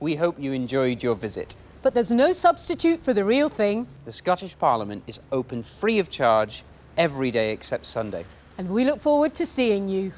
We hope you enjoyed your visit. But there's no substitute for the real thing, The Scottish Parliament is open free of charge every day except Sunday. and we look forward to seeing you.